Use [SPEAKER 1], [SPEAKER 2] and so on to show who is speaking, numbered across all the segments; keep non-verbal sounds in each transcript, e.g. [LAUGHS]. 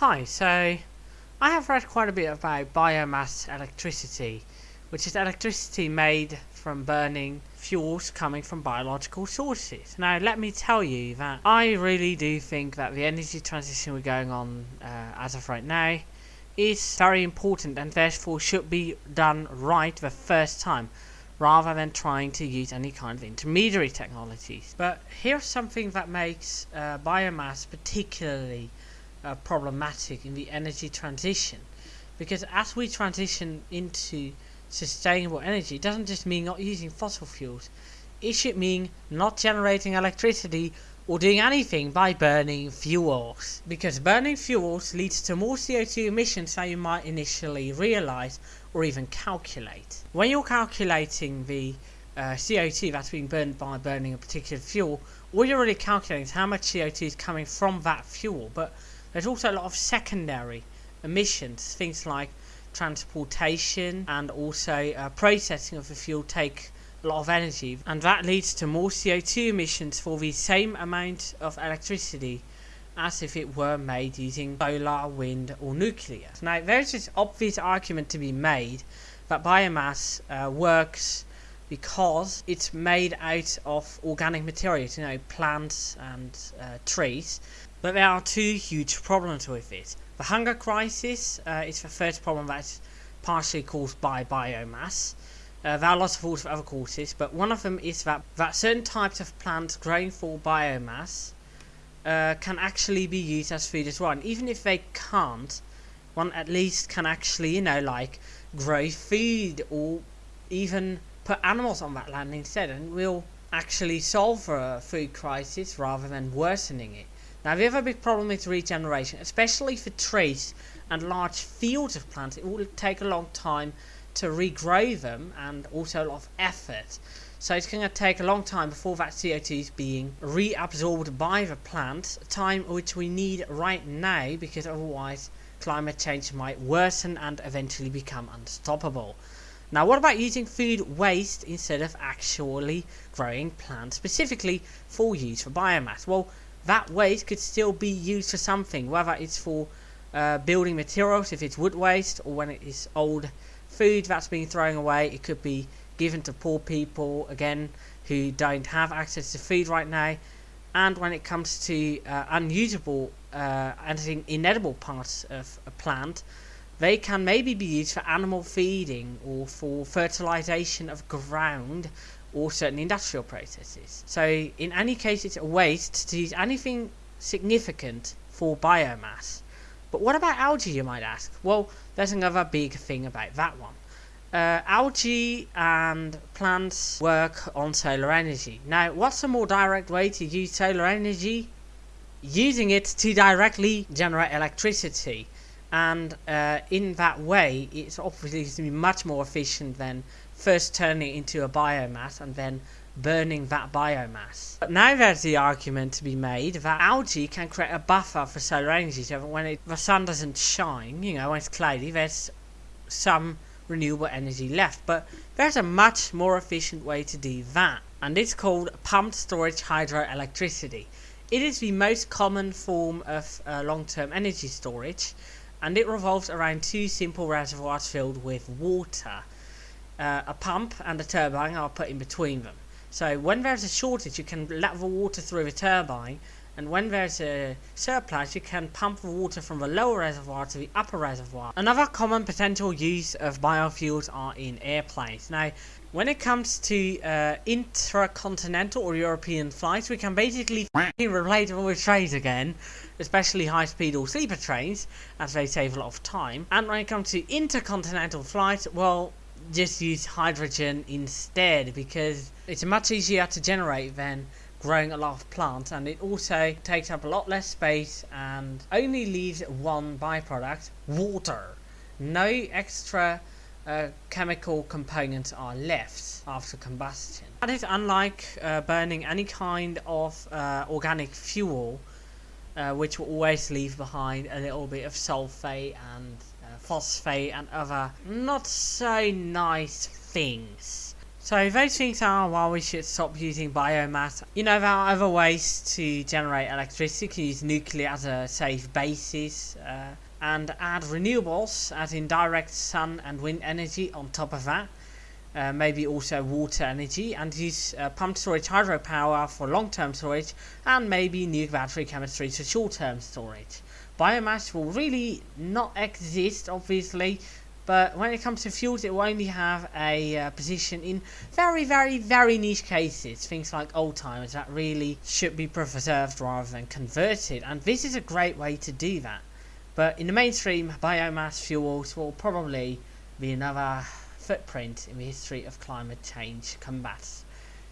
[SPEAKER 1] Hi, so I have read quite a bit about biomass electricity, which is electricity made from burning fuels coming from biological sources. Now, let me tell you that I really do think that the energy transition we're going on uh, as of right now is very important and therefore should be done right the first time rather than trying to use any kind of intermediary technologies. But here's something that makes uh, biomass particularly uh, problematic in the energy transition. Because as we transition into sustainable energy it doesn't just mean not using fossil fuels. It should mean not generating electricity or doing anything by burning fuels. Because burning fuels leads to more CO2 emissions than you might initially realize or even calculate. When you're calculating the uh, CO2 that's being burned by burning a particular fuel all you're really calculating is how much CO2 is coming from that fuel. But there's also a lot of secondary emissions, things like transportation and also uh, processing of the fuel take a lot of energy and that leads to more CO2 emissions for the same amount of electricity as if it were made using solar, wind or nuclear. Now there's this obvious argument to be made that biomass uh, works because it's made out of organic materials, you know, plants and uh, trees, but there are two huge problems with it. The hunger crisis uh, is the first problem that's partially caused by biomass. Uh, there are lots of also other causes, but one of them is that, that certain types of plants growing for biomass uh, can actually be used as food as well. And even if they can't, one at least can actually, you know, like grow food or even put animals on that land instead and will actually solve a food crisis rather than worsening it. Now the other big problem is regeneration, especially for trees and large fields of plants. It will take a long time to regrow them and also a lot of effort. So it's going to take a long time before that CO2 is being reabsorbed by the plant, a time which we need right now because otherwise climate change might worsen and eventually become unstoppable. Now what about using food waste instead of actually growing plants specifically for use for biomass? Well that waste could still be used for something, whether it's for uh, building materials, if it's wood waste, or when it is old food that's being thrown away, it could be given to poor people, again, who don't have access to food right now. And when it comes to uh, unusable, uh, anything inedible parts of a plant, they can maybe be used for animal feeding or for fertilization of ground or certain industrial processes. So in any case it's a waste to use anything significant for biomass. But what about algae you might ask? Well there's another big thing about that one. Uh, algae and plants work on solar energy. Now what's a more direct way to use solar energy? Using it to directly generate electricity and uh, in that way it's obviously much more efficient than first turning it into a biomass and then burning that biomass. But now there's the argument to be made that algae can create a buffer for solar energy so when it, the sun doesn't shine, you know, when it's cloudy, there's some renewable energy left. But there's a much more efficient way to do that and it's called pumped storage hydroelectricity. It is the most common form of uh, long-term energy storage and it revolves around two simple reservoirs filled with water. Uh, a pump and a turbine are put in between them. So when there's a shortage you can let the water through the turbine and when there's a surplus you can pump the water from the lower reservoir to the upper reservoir. Another common potential use of biofuels are in airplanes. Now when it comes to uh, intercontinental or European flights, we can basically [LAUGHS] relate them with trains again, especially high-speed or sleeper trains, as they save a lot of time. And when it comes to intercontinental flights, well, just use hydrogen instead because it's much easier to generate than growing a lot of plants and it also takes up a lot less space and only leaves one byproduct, water. No extra uh, chemical components are left after combustion. That is unlike uh, burning any kind of uh, organic fuel, uh, which will always leave behind a little bit of sulfate and phosphate and other not so nice things. So those things are why we should stop using biomass. You know, there are other ways to generate electricity. You can use nuclear as a safe basis. Uh, and add renewables, as in direct sun and wind energy on top of that. Uh, maybe also water energy and use uh, pumped storage hydropower for long-term storage and maybe new battery chemistry for short-term storage. Biomass will really not exist obviously but when it comes to fuels it will only have a uh, position in very very very niche cases things like old timers that really should be preserved rather than converted and this is a great way to do that but in the mainstream, biomass fuels will probably be another footprint in the history of climate change combats.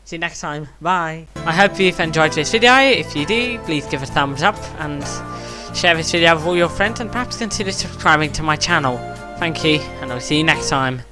[SPEAKER 1] See you next time. Bye. I hope you've enjoyed this video. If you do, please give a thumbs up and share this video with all your friends and perhaps consider subscribing to my channel. Thank you, and I'll see you next time.